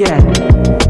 Yeah.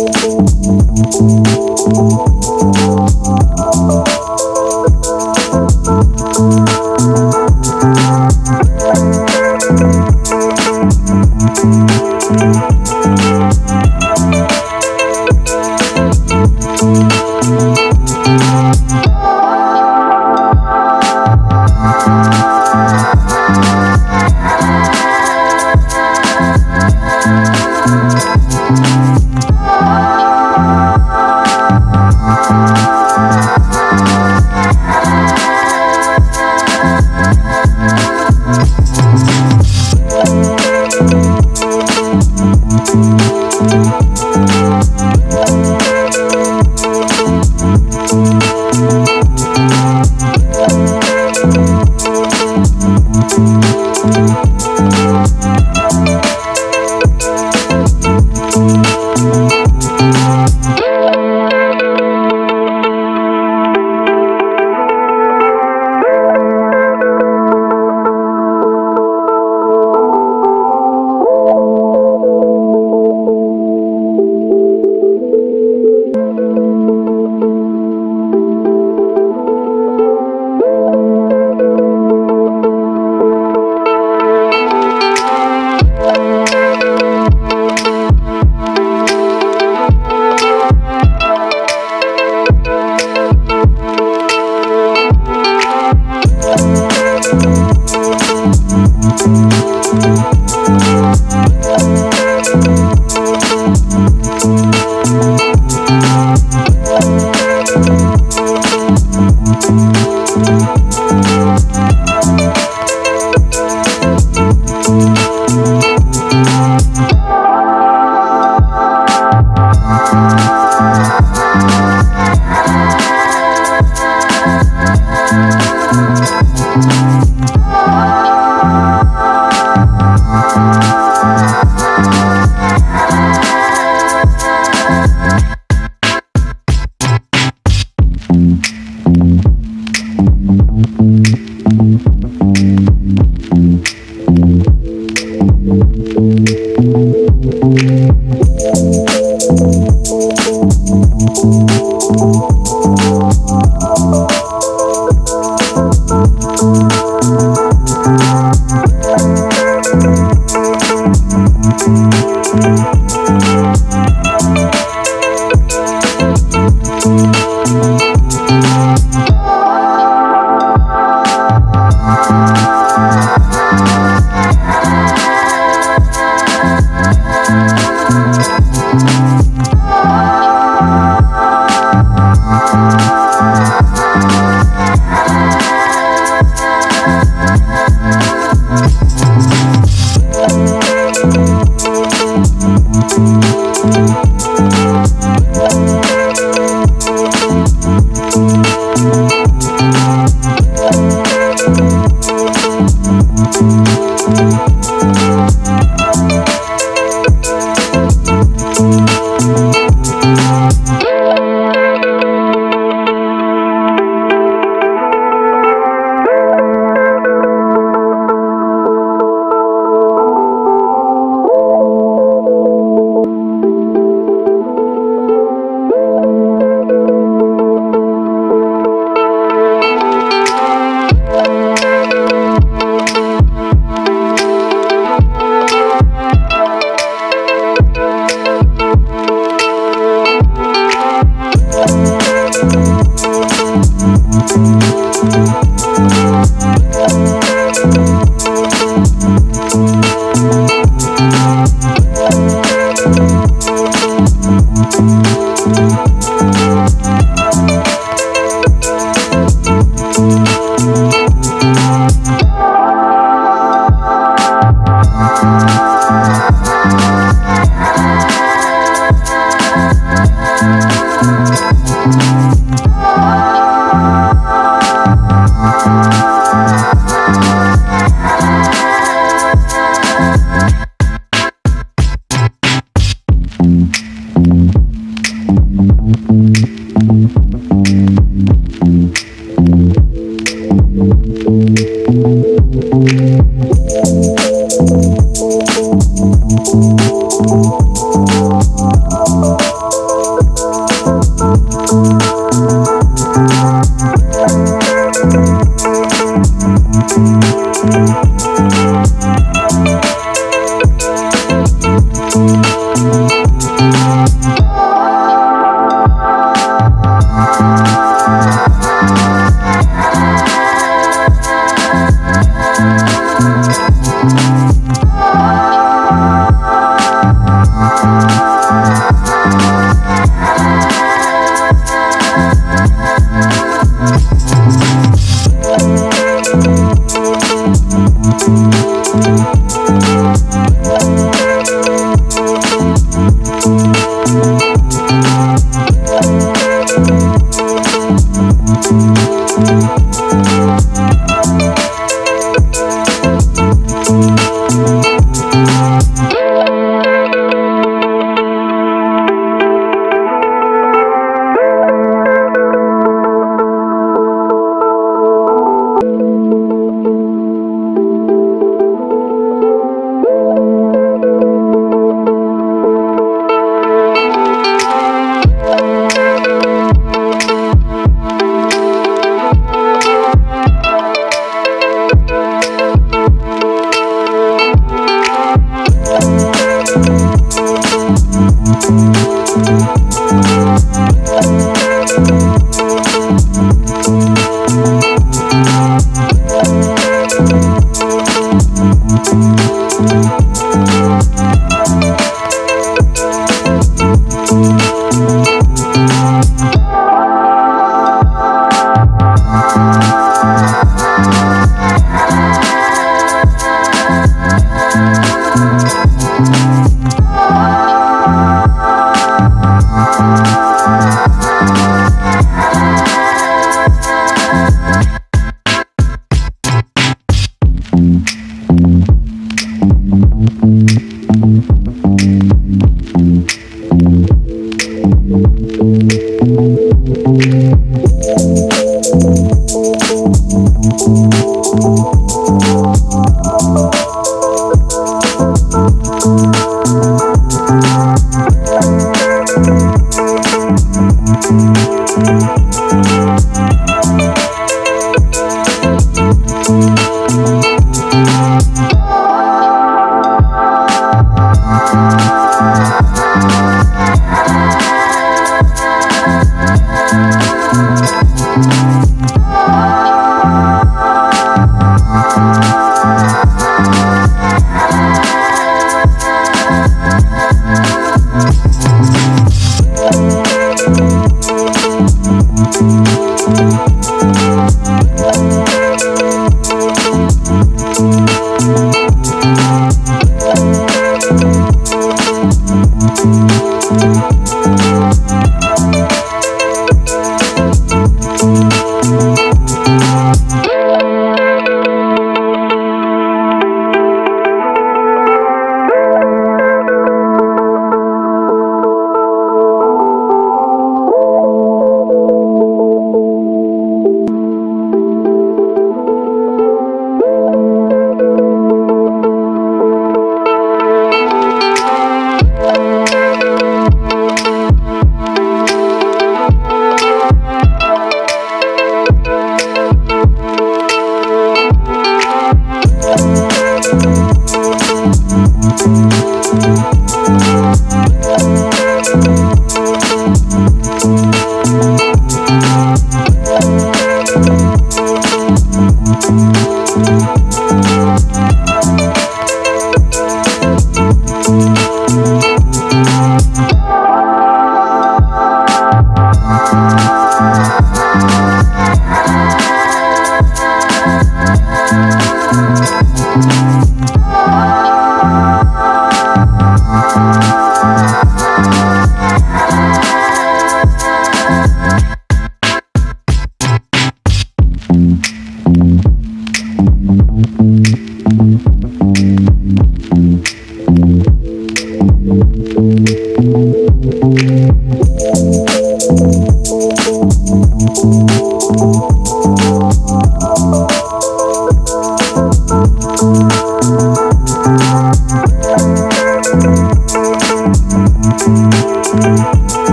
Música